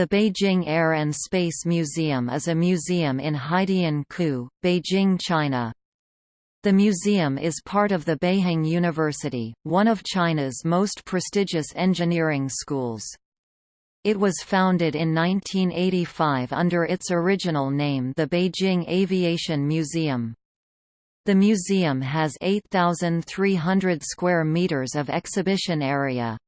The Beijing Air and Space Museum is a museum in Haidian-ku, Beijing, China. The museum is part of the Beihang University, one of China's most prestigious engineering schools. It was founded in 1985 under its original name the Beijing Aviation Museum. The museum has 8,300 square meters of exhibition area.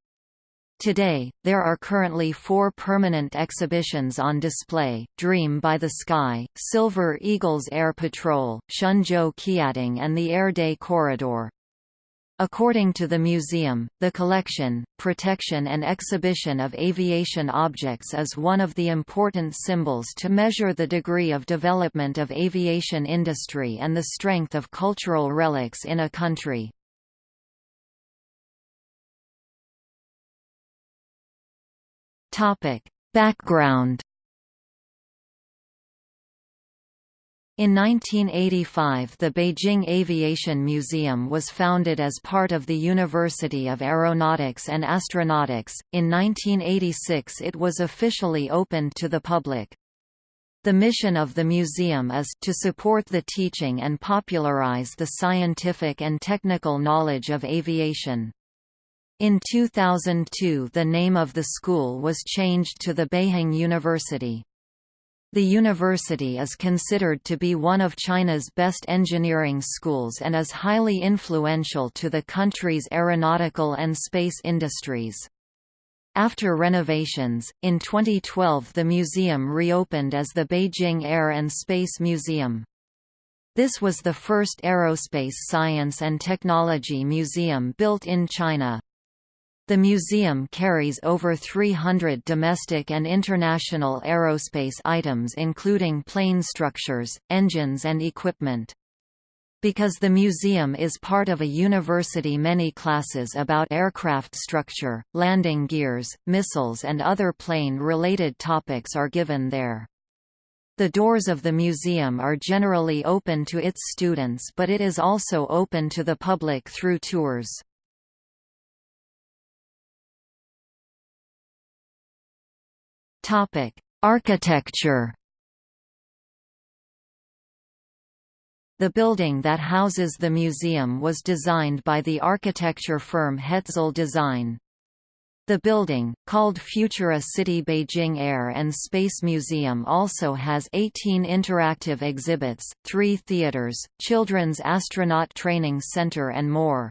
Today, there are currently four permanent exhibitions on display, Dream by the Sky, Silver Eagles Air Patrol, Shenzhou Qiating and the Air Day Corridor. According to the museum, the collection, protection and exhibition of aviation objects is one of the important symbols to measure the degree of development of aviation industry and the strength of cultural relics in a country. Topic: Background In 1985 the Beijing Aviation Museum was founded as part of the University of Aeronautics and Astronautics. In 1986 it was officially opened to the public. The mission of the museum is to support the teaching and popularize the scientific and technical knowledge of aviation. In 2002 the name of the school was changed to the Beihang University. The university is considered to be one of China's best engineering schools and is highly influential to the country's aeronautical and space industries. After renovations, in 2012 the museum reopened as the Beijing Air and Space Museum. This was the first aerospace science and technology museum built in China. The museum carries over 300 domestic and international aerospace items including plane structures, engines and equipment. Because the museum is part of a university many classes about aircraft structure, landing gears, missiles and other plane-related topics are given there. The doors of the museum are generally open to its students but it is also open to the public through tours. Topic: Architecture. The building that houses the museum was designed by the architecture firm Hetzel Design. The building, called Futura City Beijing Air and Space Museum also has 18 interactive exhibits, three theaters, children's astronaut training center and more.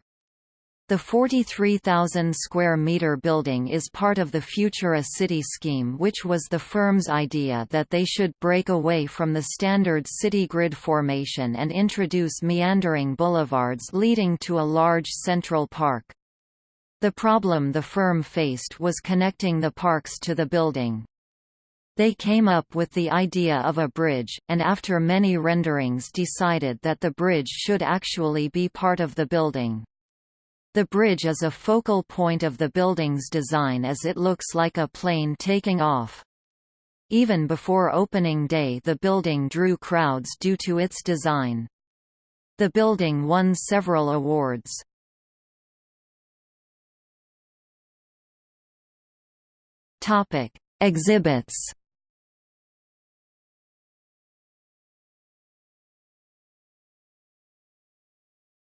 The 43,000 square meter building is part of the Futura City scheme which was the firm's idea that they should break away from the standard city grid formation and introduce meandering boulevards leading to a large central park. The problem the firm faced was connecting the parks to the building. They came up with the idea of a bridge, and after many renderings decided that the bridge should actually be part of the building. The bridge is a focal point of the building's design as it looks like a plane taking off. Even before opening day the building drew crowds due to its design. The building won several awards. Topic: Exhibits.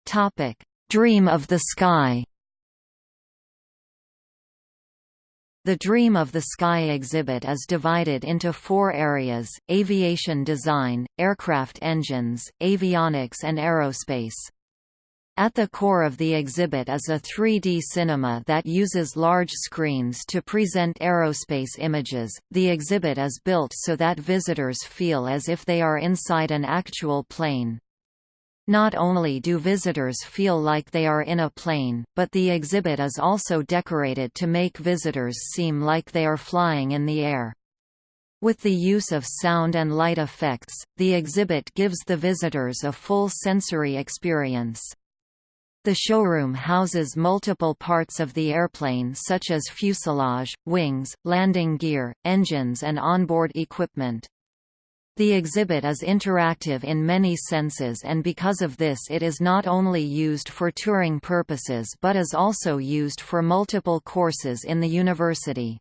Topic: Dream of the Sky The Dream of the Sky exhibit is divided into four areas, aviation design, aircraft engines, avionics and aerospace. At the core of the exhibit is a 3D cinema that uses large screens to present aerospace images. The exhibit is built so that visitors feel as if they are inside an actual plane. Not only do visitors feel like they are in a plane, but the exhibit is also decorated to make visitors seem like they are flying in the air. With the use of sound and light effects, the exhibit gives the visitors a full sensory experience. The showroom houses multiple parts of the airplane such as fuselage, wings, landing gear, engines and onboard equipment. The exhibit is interactive in many senses and because of this it is not only used for touring purposes but is also used for multiple courses in the university.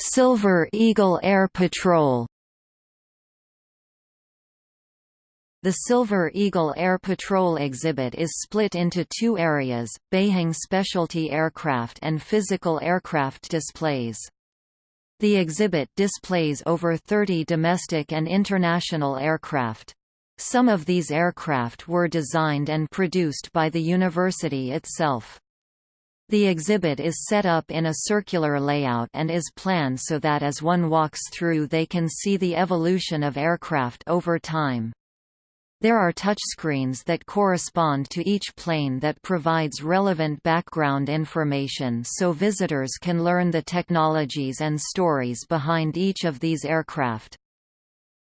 Silver Eagle Air Patrol The Silver Eagle Air Patrol exhibit is split into two areas, Beihang specialty aircraft and physical aircraft displays. The exhibit displays over 30 domestic and international aircraft. Some of these aircraft were designed and produced by the university itself. The exhibit is set up in a circular layout and is planned so that as one walks through they can see the evolution of aircraft over time. There are touchscreens that correspond to each plane that provides relevant background information so visitors can learn the technologies and stories behind each of these aircraft.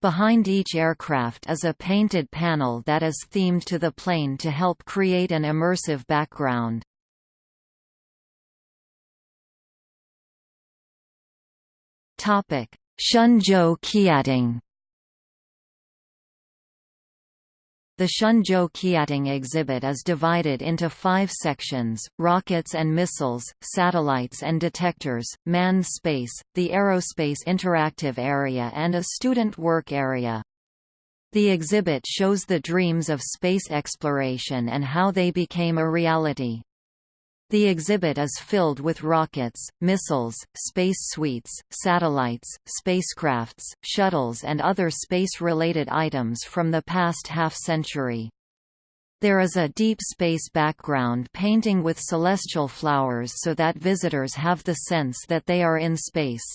Behind each aircraft is a painted panel that is themed to the plane to help create an immersive background. Shenzhou Qiating The Shenzhou Qiating exhibit is divided into five sections, rockets and missiles, satellites and detectors, manned space, the aerospace interactive area and a student work area. The exhibit shows the dreams of space exploration and how they became a reality. The exhibit is filled with rockets, missiles, space suites, satellites, spacecrafts, shuttles and other space-related items from the past half-century. There is a deep space background painting with celestial flowers so that visitors have the sense that they are in space.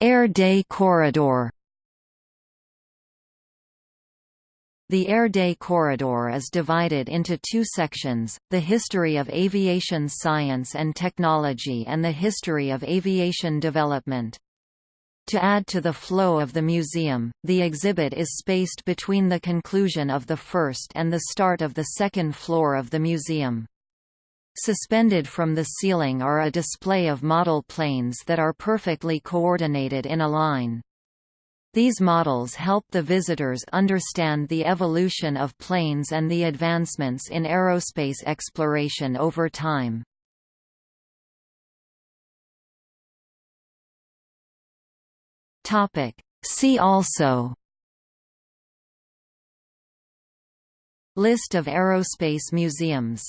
Air Day Corridor The Air Day Corridor is divided into two sections, the history of aviation science and technology and the history of aviation development. To add to the flow of the museum, the exhibit is spaced between the conclusion of the first and the start of the second floor of the museum. Suspended from the ceiling are a display of model planes that are perfectly coordinated in a line. These models help the visitors understand the evolution of planes and the advancements in aerospace exploration over time. See also. List of aerospace museums